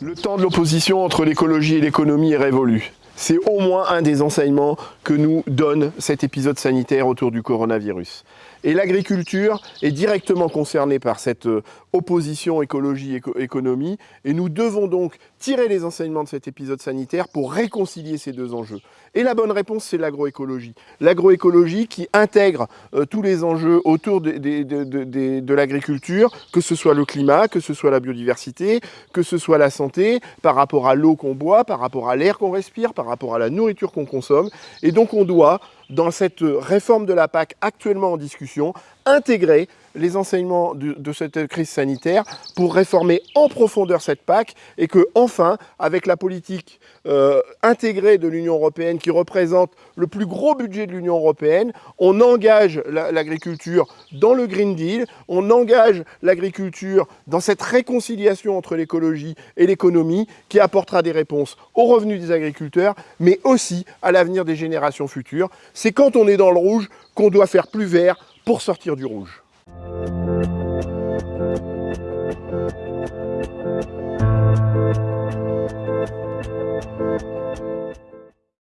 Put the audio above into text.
Le temps de l'opposition entre l'écologie et l'économie est révolu. C'est au moins un des enseignements que nous donne cet épisode sanitaire autour du coronavirus. Et l'agriculture est directement concernée par cette euh, opposition écologie-économie et nous devons donc tirer les enseignements de cet épisode sanitaire pour réconcilier ces deux enjeux. Et la bonne réponse, c'est l'agroécologie. L'agroécologie qui intègre euh, tous les enjeux autour de, de l'agriculture, que ce soit le climat, que ce soit la biodiversité, que ce soit la santé, par rapport à l'eau qu'on boit, par rapport à l'air qu'on respire, par rapport à la nourriture qu'on consomme. Et donc on doit, dans cette réforme de la PAC actuellement en discussion, intégrer les enseignements de, cette crise sanitaire pour réformer en profondeur cette PAC et que enfin, avec la politique euh, intégrée de l'Union européenne qui représente le plus gros budget de l'Union européenne, on engage l'agriculture dans le Green Deal, on engage l'agriculture dans cette réconciliation entre l'écologie et l'économie qui apportera des réponses aux revenus des agriculteurs, mais aussi à l'avenir des générations futures. C'est quand on est dans le rouge qu'on doit faire plus vert pour sortir du rouge.